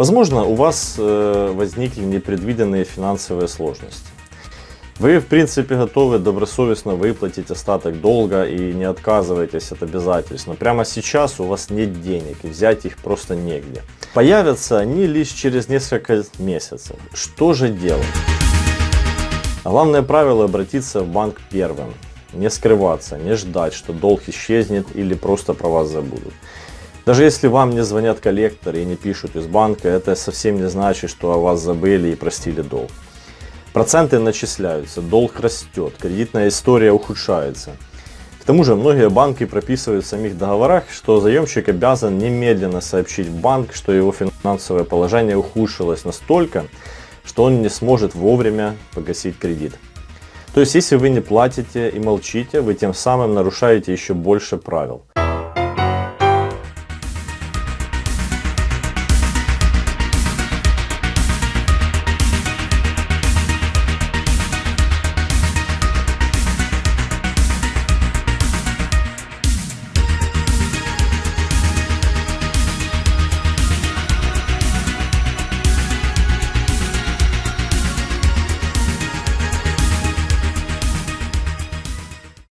Возможно, у вас э, возникли непредвиденные финансовые сложности. Вы, в принципе, готовы добросовестно выплатить остаток долга и не отказываетесь от обязательств. Но прямо сейчас у вас нет денег и взять их просто негде. Появятся они лишь через несколько месяцев. Что же делать? Главное правило обратиться в банк первым. Не скрываться, не ждать, что долг исчезнет или просто про вас забудут. Даже если вам не звонят коллекторы и не пишут из банка, это совсем не значит, что о вас забыли и простили долг. Проценты начисляются, долг растет, кредитная история ухудшается. К тому же многие банки прописывают в самих договорах, что заемщик обязан немедленно сообщить в банк, что его финансовое положение ухудшилось настолько, что он не сможет вовремя погасить кредит. То есть, если вы не платите и молчите, вы тем самым нарушаете еще больше правил.